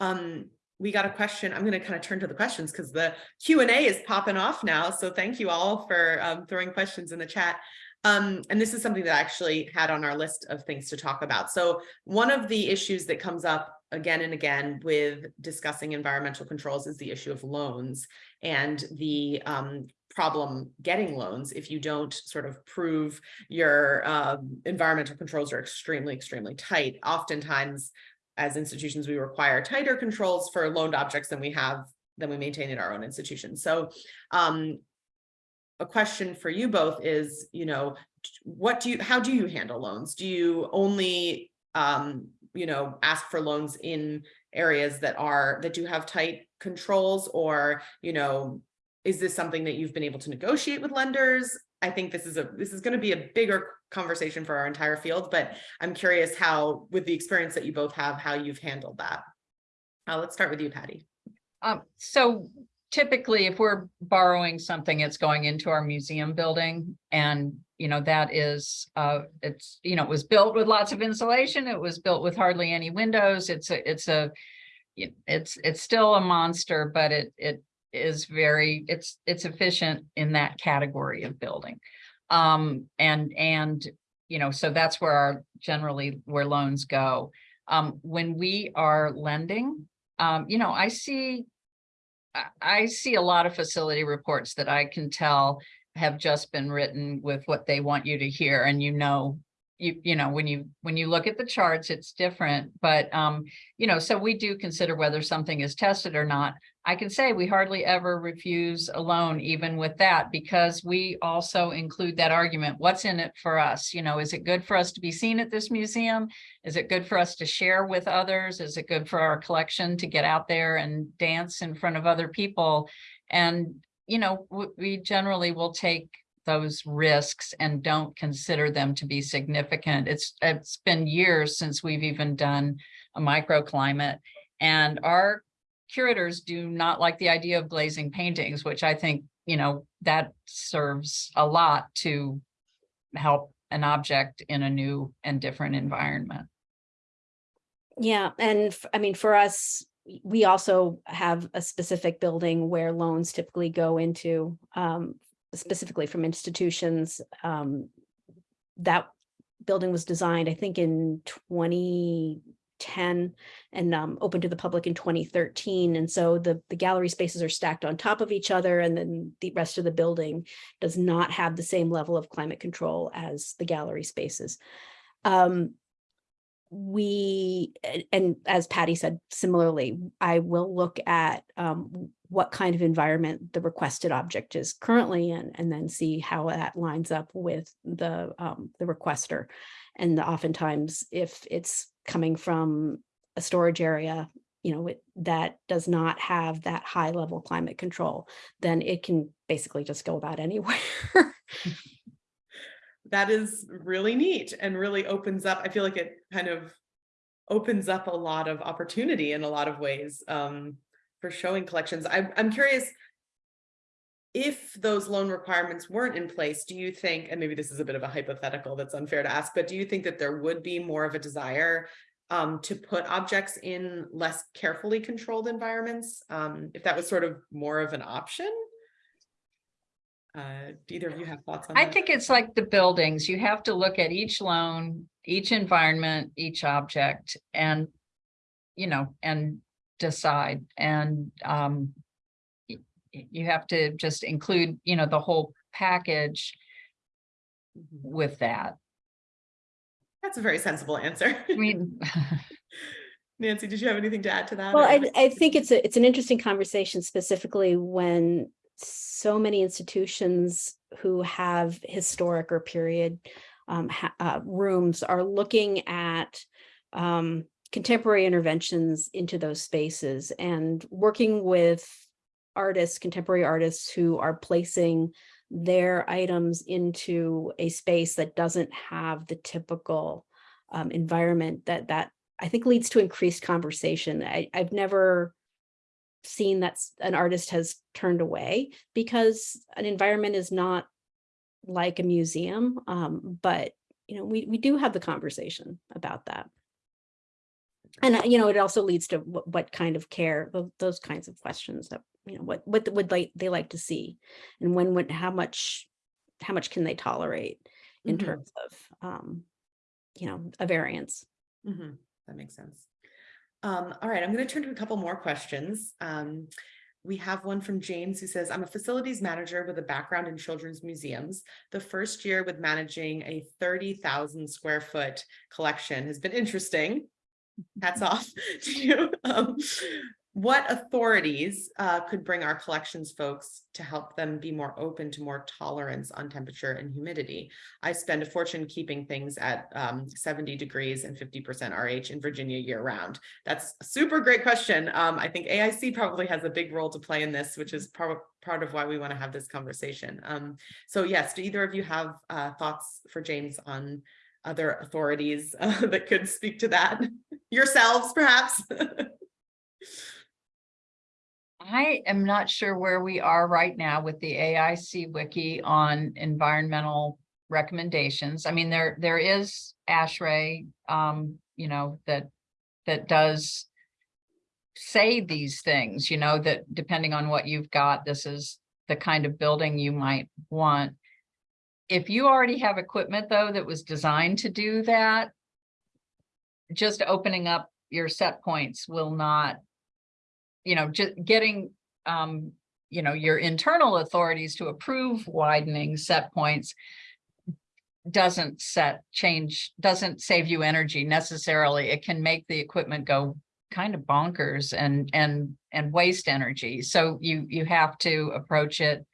Um, we got a question. I'm gonna kind of turn to the questions because the Q and A is popping off now. So thank you all for um throwing questions in the chat. Um, and this is something that I actually had on our list of things to talk about. So one of the issues that comes up again and again with discussing environmental controls is the issue of loans and the um problem getting loans if you don't sort of prove your um environmental controls are extremely, extremely tight. Oftentimes, as institutions, we require tighter controls for loaned objects than we have, than we maintain in our own institutions. So um, a question for you both is, you know, what do you, how do you handle loans? Do you only, um, you know, ask for loans in areas that are, that do have tight controls? Or, you know, is this something that you've been able to negotiate with lenders? I think this is a, this is going to be a bigger conversation for our entire field, but I'm curious how, with the experience that you both have, how you've handled that. Uh, let's start with you, Patty. Um, so typically if we're borrowing something, it's going into our museum building and, you know, that is, uh, it's, you know, it was built with lots of insulation. It was built with hardly any windows. It's a, it's a, it's, it's still a monster, but it, it is very, it's, it's efficient in that category of building. Um, and, and, you know, so that's where our, generally where loans go. Um, when we are lending, um, you know, I see I, see a lot of facility reports that I can tell have just been written with what they want you to hear and you know, you, you know, when you, when you look at the charts, it's different, but, um, you know, so we do consider whether something is tested or not. I can say we hardly ever refuse a loan even with that because we also include that argument. What's in it for us? You know, is it good for us to be seen at this museum? Is it good for us to share with others? Is it good for our collection to get out there and dance in front of other people? And, you know, we generally will take those risks and don't consider them to be significant. It's, it's been years since we've even done a microclimate. And our curators do not like the idea of glazing paintings, which I think you know, that serves a lot to help an object in a new and different environment. Yeah, and I mean, for us, we also have a specific building where loans typically go into, um, specifically from institutions. Um, that building was designed, I think, in twenty ten and um, opened to the public in twenty thirteen. And so the the gallery spaces are stacked on top of each other, and then the rest of the building does not have the same level of climate control as the gallery spaces. Um, we, and as Patty said, similarly, I will look at um, what kind of environment the requested object is currently in, and then see how that lines up with the, um, the requester. And oftentimes, if it's coming from a storage area, you know, it, that does not have that high level climate control, then it can basically just go about anywhere. [LAUGHS] That is really neat and really opens up, I feel like it kind of opens up a lot of opportunity in a lot of ways um, for showing collections. I'm, I'm curious, if those loan requirements weren't in place, do you think, and maybe this is a bit of a hypothetical that's unfair to ask, but do you think that there would be more of a desire um, to put objects in less carefully controlled environments? Um, if that was sort of more of an option? Uh, do either of you have thoughts on I that? I think it's like the buildings. You have to look at each loan, each environment, each object and, you know, and decide and, um, you have to just include, you know, the whole package Mhm. with that. That's a very sensible answer. I mean, [LAUGHS] Nancy, did you have anything to add to that? Well, I, I think it's a, it's an interesting conversation specifically when so many institutions who have historic or period um, ha- uh, rooms are looking at um, contemporary interventions into those spaces and working with artists, contemporary artists who are placing their items into a space that doesn't have the typical um, environment that that I think leads to increased conversation. I, I've never seen that an artist has turned away because an environment is not like a museum. Um, but you know, we we do have the conversation about that. And uh, you know, it also leads to what, what kind of care, those kinds of questions that, you know, what what would like they like to see and when would how much how much can they tolerate in Mhm. terms of um, you know, a variance. Mhm, That makes sense. Um, all right, I'm going to turn to a couple more questions. Um, we have one from James who says, I'm a facilities manager with a background in children's museums. The first year with managing a 30,000 square foot collection has been interesting. Hats [LAUGHS] off [LAUGHS] to you. Um, what authorities uh, could bring our collections folks to help them be more open to more tolerance on temperature and humidity? I spend a fortune keeping things at um, 70 degrees and 50% RH in Virginia year round. That's a super great question. Um, I think AIC probably has a big role to play in this, which is part, of why we want to have this conversation. Um, so yes, do either of you have uh, thoughts for James on other authorities uh, [LAUGHS] that could speak to that? [LAUGHS] Yourselves, perhaps? [LAUGHS] I am not sure where we are right now with the AIC wiki on environmental recommendations. I mean, there, there is ASHRAE, um, you know, that, that does say these things, you know, that depending on what you've got, this is the kind of building you might want. If you already have equipment though, that was designed to do that, just opening up your set points will not you know, just getting, um, you know, your internal authorities to approve widening set points doesn't set change, doesn't save you energy necessarily. It can make the equipment go kind of bonkers and, and, and waste energy. So you, you have to approach it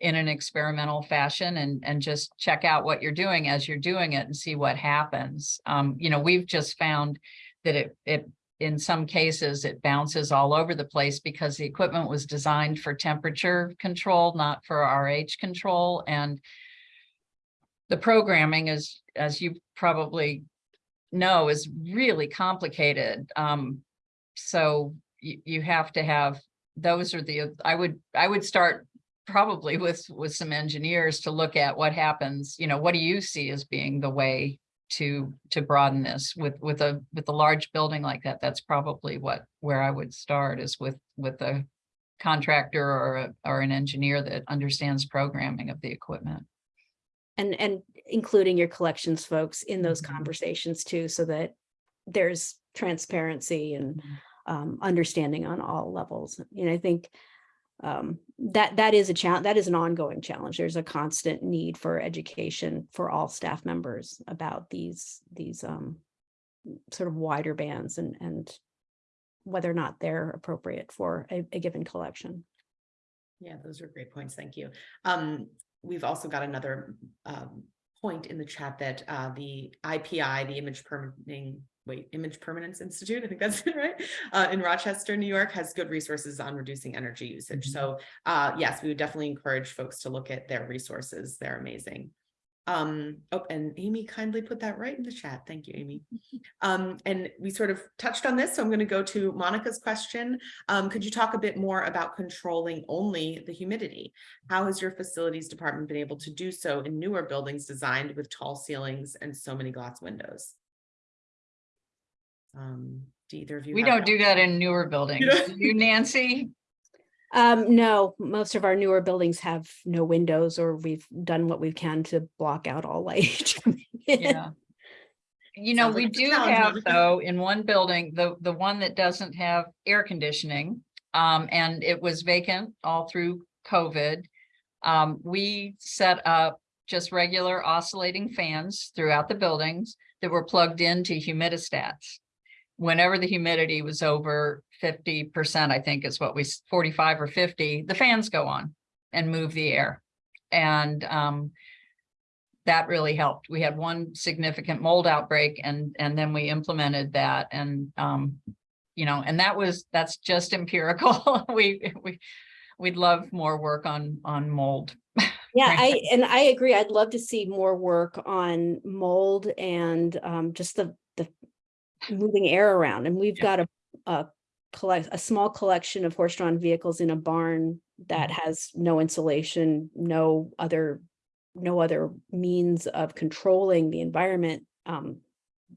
in an experimental fashion and, and just check out what you're doing as you're doing it and see what happens. Um, you know, we've just found that it, it in some cases, it bounces all over the place because the equipment was designed for temperature control, not for RH control. And the programming is, as you probably know, is really complicated. Um, so you, you have to have, those are the, I would, I would start probably with, with some engineers to look at what happens, you know, what do you see as being the way to, to broaden this with, with a, with a large building like that? That's probably what, where I would start is with, with a contractor or, a- or an engineer that understands programming of the equipment. And, and including your collections folks in those Mhm. conversations too, so that there's transparency and um, understanding on all levels. You know, I think um, that, that is a challenge, that is an ongoing challenge. There's a constant need for education for all staff members about these, these um, sort of wider bands and, and whether or not they're appropriate for a, a given collection. Yeah, those are great points. Thank you. Um, we've also got another um point in the chat that uh the IPI, the Image Permitting, wait, Image Permanence Institute, I think that's [LAUGHS] it, right? Uh, in Rochester, New York, has good resources on reducing energy usage. So uh, yes, we would definitely encourage folks to look at their resources. They're amazing. Um, oh, and Amy kindly put that right in the chat. Thank you, Amy. [LAUGHS] Um, and we sort of touched on this, so I'm going to go to Monica's question. Um, could you talk a bit more about controlling only the humidity? How has your facilities department been able to do so in newer buildings designed with tall ceilings and so many glass windows? Um, do either of you? We don't do that in newer buildings. don't? You, Nancy? Um, no, most of our newer buildings have no windows or we've done what we can to block out all light. [LAUGHS] Yeah. You know, Sounds we it's a do have though, in one building, the, the one that doesn't have air conditioning. Um, and it was vacant all through COVID. Um, we set up just regular oscillating fans throughout the buildings that were plugged into humidistats. Whenever the humidity was over fifty percent, I think is what we, forty-five or fifty, the fans go on and move the air. And, um, that really helped. We had one significant mold outbreak and, and then we implemented that and, um, you know, and that was, that's just empirical. [LAUGHS] We, we, we'd love more work on, on mold. [LAUGHS] Yeah, I, [LAUGHS] and I agree. I'd love to see more work on mold and um, just the moving air around. And we've Yeah. got a, a collect, a small collection of horse-drawn vehicles in a barn that Mhm. has no insulation, no other, no other means of controlling the environment. Um,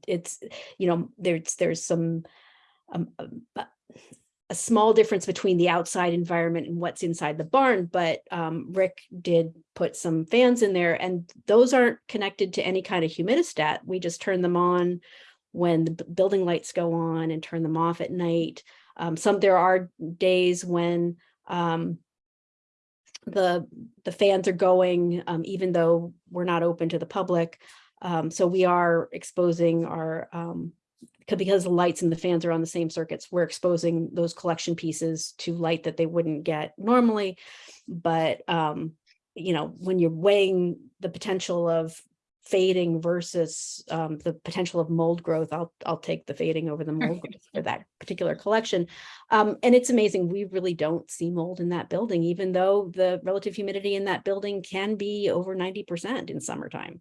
it's, you know, there's, there's some um, um, uh, a small difference between the outside environment and what's inside the barn, but um, Rick did put some fans in there and those aren't connected to any kind of humidistat. We just turn them on when the building lights go on and turn them off at night. Um, some, there are days when um, the, the fans are going, um, even though we're not open to the public. Um, so we are exposing our, um, because the lights and the fans are on the same circuits, we're exposing those collection pieces to light that they wouldn't get normally. But, um, you know, when you're weighing the potential of fading versus, um, the potential of mold growth, I'll, I'll take the fading over the mold [LAUGHS] growth for that particular collection. Um, and it's amazing, we really don't see mold in that building, even though the relative humidity in that building can be over ninety percent in summertime.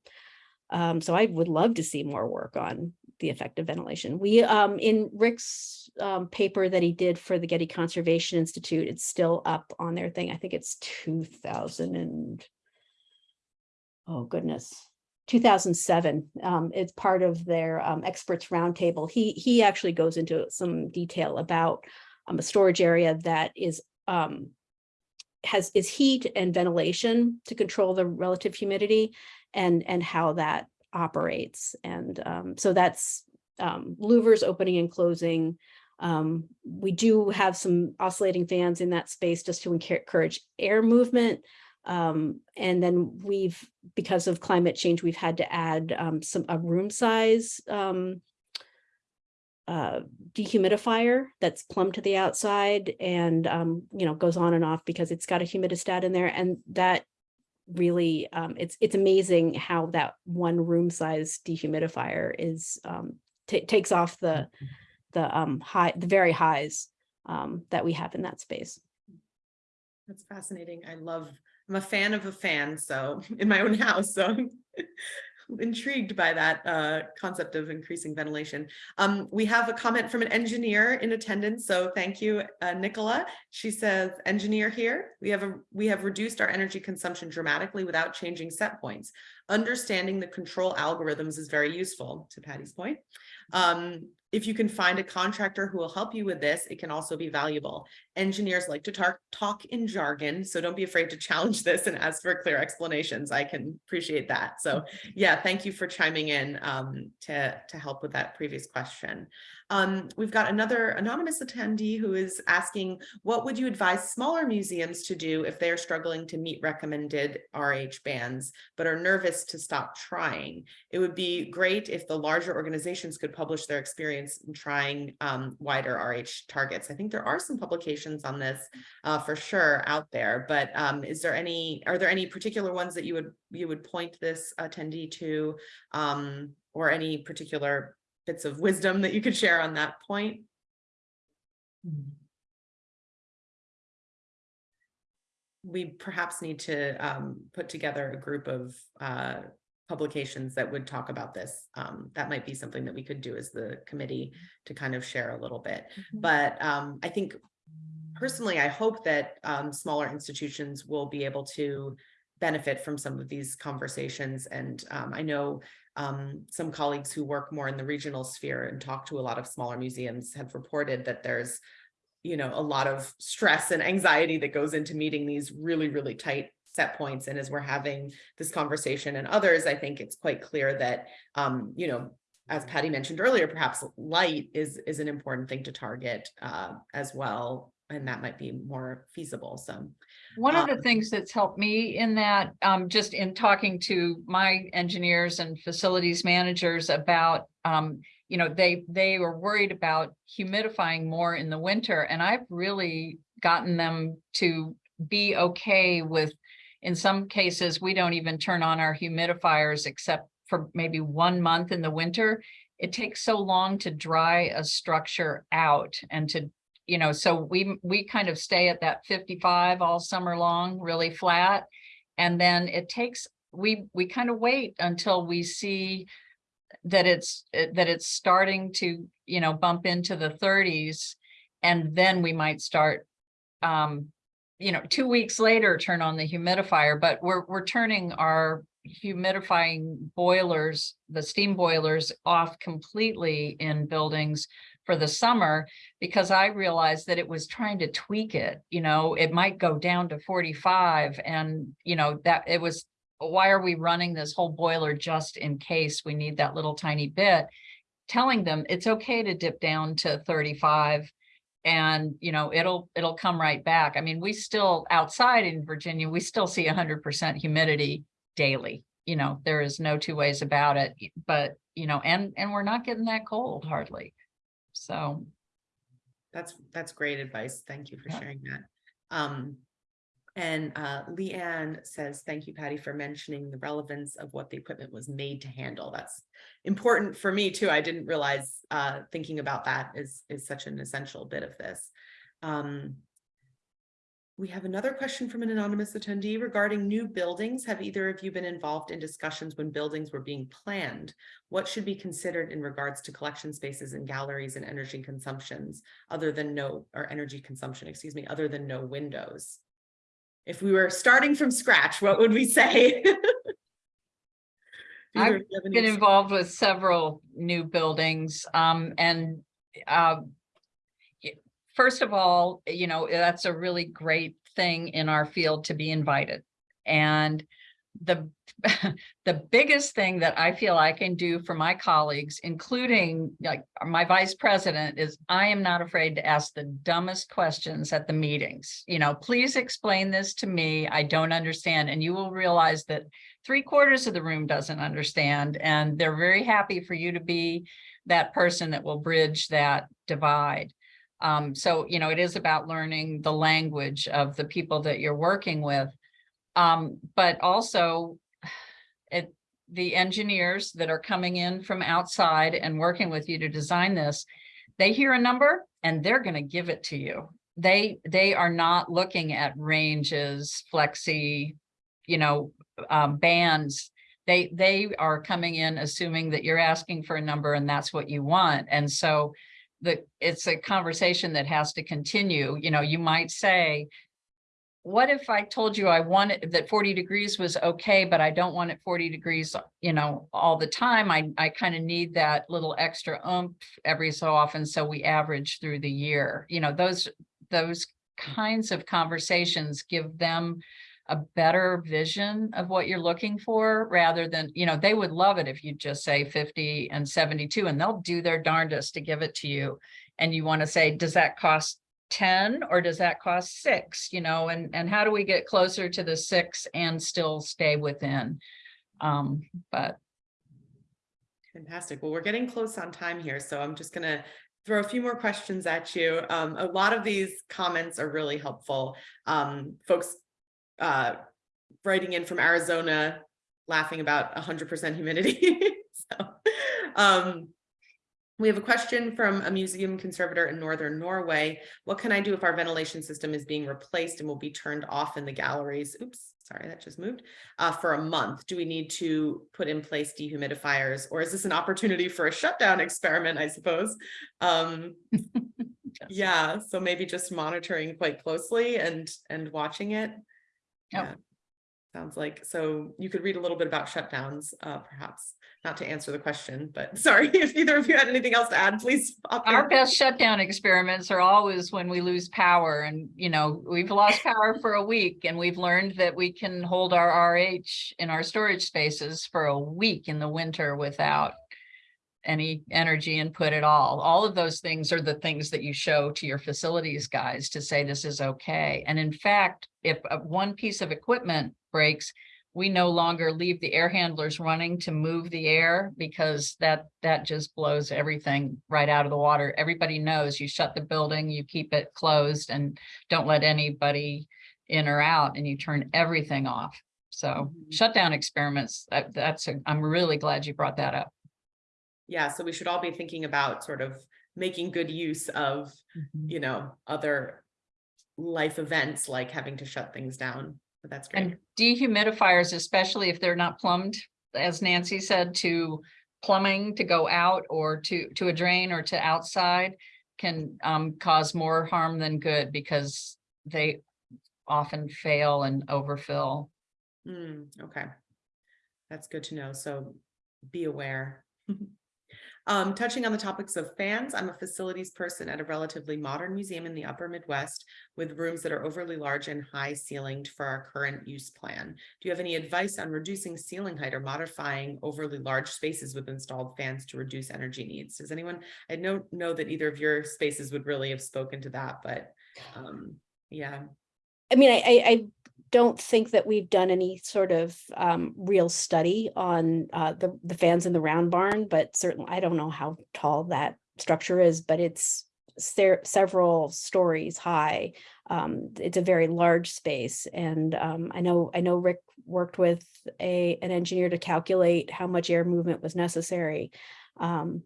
Um, so I would love to see more work on the effective ventilation. We, um, in Rick's, um, paper that he did for the Getty Conservation Institute, it's still up on their thing. I think it's two thousand and oh goodness, two thousand seven. Um, it's part of their, um, experts roundtable. He, he actually goes into some detail about um, a storage area that is, um, has, is heat and ventilation to control the relative humidity and, and how that operates. And, um, so that's, um, louvers opening and closing. We do have some oscillating fans in that space just to encourage air movement. Um, and then we've, because of climate change, we've had to add, um, some, a room size, um, uh, dehumidifier that's plumbed to the outside and, um, you know, goes on and off because it's got a humidistat in there and that really, um, it's, it's amazing how that one room size dehumidifier is, um, takes off the, the, um, high, the very highs, um, that we have in that space. That's fascinating. I love, I'm a fan of a fan, so [LAUGHS] in my own house, so [LAUGHS] intrigued by that uh, concept of increasing ventilation. Um, we have a comment from an engineer in attendance, so thank you, uh, Nicola. She says, engineer here, we have a, we have reduced our energy consumption dramatically without changing set points. Understanding the control algorithms is very useful, to Patty's point. Um, if you can find a contractor who will help you with this, it can also be valuable. Engineers like to talk, talk in jargon, so don't be afraid to [LAUGHS] challenge this and ask for clear explanations. I can appreciate that. So [LAUGHS] yeah, thank you for chiming in um, to, to help with that previous question. Um, we've got another anonymous attendee who is asking, what would you advise smaller museums to do if they are struggling to meet recommended RH bands, but are nervous to stop trying? It would be great if the larger organizations could publish their experience in trying um, wider RH targets. I think there are some publications on this uh, for sure out there, but um, is there any, are there any particular ones that you would, you would point this attendee to um, or any particular bits of wisdom that you could share on that point? We perhaps need to um, put together a group of uh, publications that would talk about this. Um, that might be something that we could do as the committee to kind of share a little bit. But um, I think personally, I hope that um, smaller institutions will be able to benefit from some of these conversations. And um, I know um, some colleagues who work more in the regional sphere and talk to a lot of smaller museums have reported that there's, you know, a lot of stress and anxiety that goes into meeting these really, really tight set points. And as we're having this conversation and others, I think it's quite clear that, um, you know, as Patty mentioned earlier, perhaps light is, is an important thing to target uh, as well. And that might be more feasible. So One of the Um, things that's helped me in that, um, just in talking to my engineers and facilities managers about, um, you know, they, they were worried about humidifying more in the winter and I've really gotten them to be okay with, in some cases, we don't even turn on our humidifiers except for maybe one month in the winter. It takes so long to dry a structure out and to you know, so we, we kind of stay at that fifty-five all summer long, really flat. And then it takes, we, we kind of wait until we see that it's, eh, that it's starting to, you know, bump into the thirties. And then we might start, um, you know, two weeks later, turn on the humidifier, but we're, we're turning our humidifying boilers, the steam boilers off completely in buildings for the summer because I realized that it was trying to tweak it, you know, it might go down to 45 and, you know, that it was, why are we running this whole boiler just in case we need that little tiny bit? Telling them it's okay to dip down to 35 and, you know, it'll, it'll come right back. I mean, we still outside in Virginia, we still see hundred percent humidity daily. You know, there is no two ways about it, but, you know, and, and we're not getting that cold hardly. So, That's, that's great advice. Thank you for Yeah. sharing that. Um, and uh, Leanne says, thank you, Patty, for mentioning the relevance of what the equipment was made to handle. That's important for me too. I didn't realize uh, thinking about that is, is such an essential bit of this. Um, we have another question from an anonymous attendee regarding new buildings. Have either of you been involved in discussions when buildings were being planned? What should be considered in regards to collection spaces and galleries and energy consumptions other than no, or energy consumption, excuse me, other than no windows? If we were starting from scratch, what would we say? [LAUGHS] I've Either of you have any been involved with several new buildings, um, and, uh, first of all, you know, that's a really great thing in our field to be invited. And the, [LAUGHS] the biggest thing that I feel I can do for my colleagues, including like my vice president, is I am not afraid to ask the dumbest questions at the meetings. You know, please explain this to me. I don't understand. And you will realize that three quarters of the room doesn't understand, and they're very happy for you to be that person that will bridge that divide. Um, so, you know, it is about learning the language of the people that you're working with. Um, but also it, the engineers that are coming in from outside and working with you to design this, they hear a number and they're going to give it to you. They, they are not looking at ranges, flexi, you know, um, bands. they, they are coming in assuming that you're asking for a number and that's what you want. And so the, it's a conversation that has to continue, you know, you might say, what if I told you I wanted, that forty degrees was okay, but I don't want it forty degrees, you know, all the time? I, I kind of need that little extra oomph every so often, so we average through the year. You know, those, those kinds of conversations give them a better vision of what you're looking for, rather than, you know, they would love it if you just say fifty and seventy-two, and they'll do their darndest to give it to you. And you want to say, does that cost ten or does that cost six, you know, and, and how do we get closer to the six and still stay within? Um, but Fantastic. Well, we're getting close on time here, so I'm just gonna throw a few more questions at you. Um, a lot of these comments are really helpful. Um, folks uh, writing in from Arizona, laughing about hundred percent humidity. [LAUGHS] So, um, we have a question from a museum conservator in northern Norway. What can I do if our ventilation system is being replaced and will be turned off in the galleries? Oops, sorry, that just moved. Uh, for a month, do we need to put in place dehumidifiers or is this an opportunity for a shutdown experiment, I suppose? Um, [LAUGHS] yeah, so maybe just monitoring quite closely and, and watching it. Yep. Yeah. Sounds like, so you could read a little bit about shutdowns, uh, perhaps, not to answer the question, but [LAUGHS] sorry, if either of you had anything else to add, please. pop our best shutdown experiments are always when we lose power and, you know, we've lost power for a week and we've learned that we can hold our RH in our storage spaces for a week in the winter without any energy input at all. All of those things are the things that you show to your facilities guys to say this is okay. And in fact, if uh, one piece of equipment breaks, we no longer leave the air handlers running to move the air because that, that just blows everything right out of the water. Everybody knows you shut the building, you keep it closed and don't let anybody in or out and you turn everything off. So Mhm. shutdown experiments, that, that's, a- I'm really glad you brought that up. Yeah, so we should all be thinking about sort of making good use of, you know, other life events like having to shut things down. But that's great. And dehumidifiers, especially if they're not plumbed, as Nancy said, to plumbing to go out or to, to a drain or to outside can um, cause more harm than good because they often fail and overfill. Hmm, okay. That's good to know. So be aware. [LAUGHS] Um, touching on the topics of fans, I'm a facilities person at a relatively modern museum in the upper Midwest with rooms that are overly large and high ceilinged for our current use plan. Do you have any advice on reducing ceiling height or modifying overly large spaces with installed fans to reduce energy needs? Does anyone, I don't know that either of your spaces would really have spoken to that, but um, yeah. I mean, I, I, I don't think that we've done any sort of um, real study on uh, the, the fans in the round barn, but certainly, I don't know how tall that structure is, but it's se- several stories high. Um, it's a very large space and um, I know, I know Rick worked with a, an engineer to calculate how much air movement was necessary um,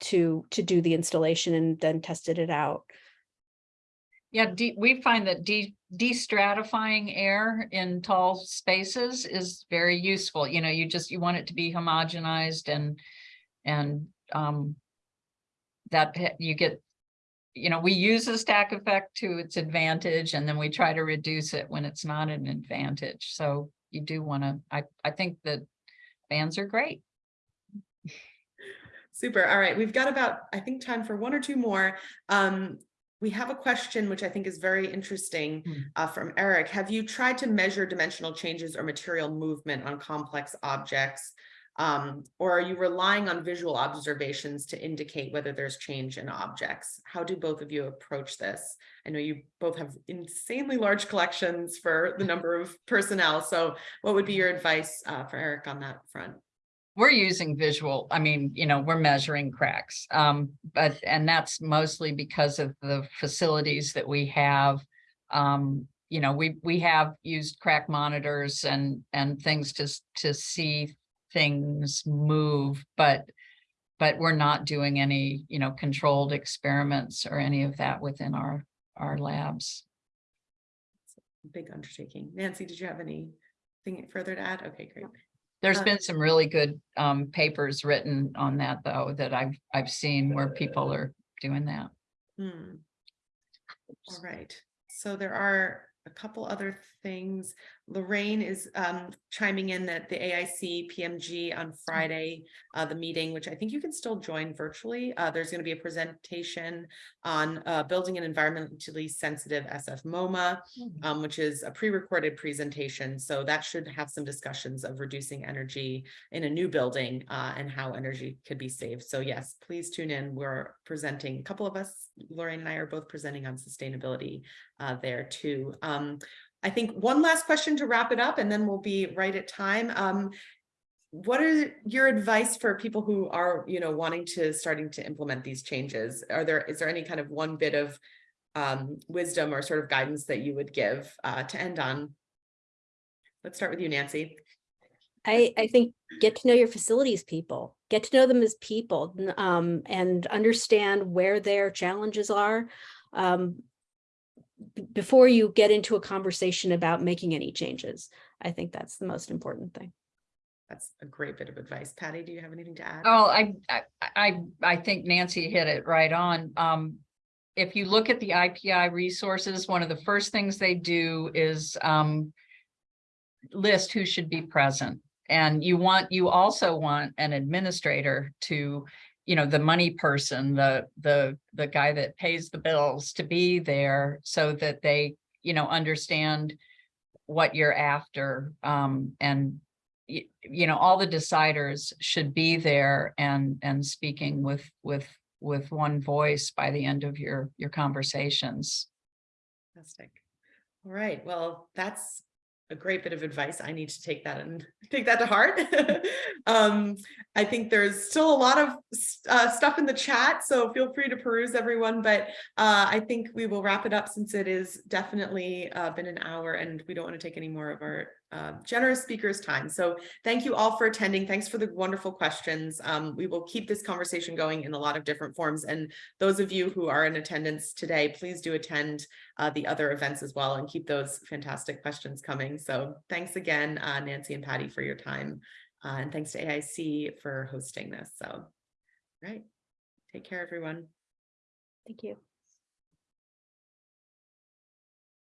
to, to do the installation and then tested it out. Yeah, we find that de- de-stratifying air in tall spaces is very useful. You know, you just, you want it to be homogenized and, and, um, that you get, you know, we use the stack effect to its advantage and then we try to reduce it when it's not an advantage. So you do want to, I, I think that fans are great. Super. All right. We've got about, I think, time for one or two more. Um, we have a question which I think is very interesting Hmm. uh, from Eric. Have you tried to measure dimensional changes or material movement on complex objects? Um, or are you relying on visual observations to indicate whether there's change in objects? How do both of you approach this? I know you both have insanely large collections for the number of personnel. So what would be your advice uh, for Eric on that front? We're using visual, I mean, you know, we're measuring cracks. Um, but, and that's mostly because of the facilities that we have. Um, you know, we, we have used crack monitors and, and things to, to see things move, but, but we're not doing any, you know, controlled experiments or any of that within our, our labs. Big undertaking. Nancy, did you have anything further to add? Okay, great. There's been some really good um papers written on that, though, that I've I've seen where people are doing that. Hmm. All right, so there are a couple other things. Lorraine is um chiming in that the AIC PMG on Friday, uh, the meeting, which I think you can still join virtually. Uh, there's gonna be a presentation on uh building an environmentally sensitive SF MoMA, um, which is a pre-recorded presentation. So that should have some discussions of reducing energy in a new building uh, and how energy could be saved. So yes, please tune in. We're presenting, a couple of us, Lorraine and I are both presenting on sustainability uh, there too. Um, I think one last question to wrap it up and then we'll be right at time. Um, what are your advice for people who are, you know, wanting to starting to implement these changes? Are there, is there any kind of one bit of um, wisdom or sort of guidance that you would give uh, to end on? Let's start with you, Nancy. I, I think get to know your facilities people, get to know them as people, um, and understand where their challenges are. Um, before you get into a conversation about making any changes. I think that's the most important thing. That's a great bit of advice. Patty, do you have anything to add? Oh, I, I, I, I think Nancy hit it right on. Um, if you look at the IPI resources, one of the first things they do is, um, list who should be present. And you want, you also want an administrator to, you know, the money person, the, the, the guy that pays the bills to be there so that they, you know, understand what you're after, um, and you, you know, all the deciders should be there and, and speaking with, with, with one voice by the end of your, your conversations. Fantastic. All right, well, that's a great bit of advice. I need to take that and [LAUGHS] take that to heart. [LAUGHS] um, I think there's still a lot of uh, stuff in the chat, so feel free to peruse everyone, but uh, I think we will wrap it up since it is definitely uh, been an hour and we don't want to take any more of our uh, generous speakers time. So thank you all for attending. Thanks for the wonderful questions. Um, we will keep this conversation going in a lot of different forms. And those of you who are in attendance today, please do attend uh, the other events as well and keep those fantastic questions coming. So thanks again, uh, Nancy and Patty for your time. Uh, and thanks to AIC for hosting this. So, right. Take care, everyone. Thank you.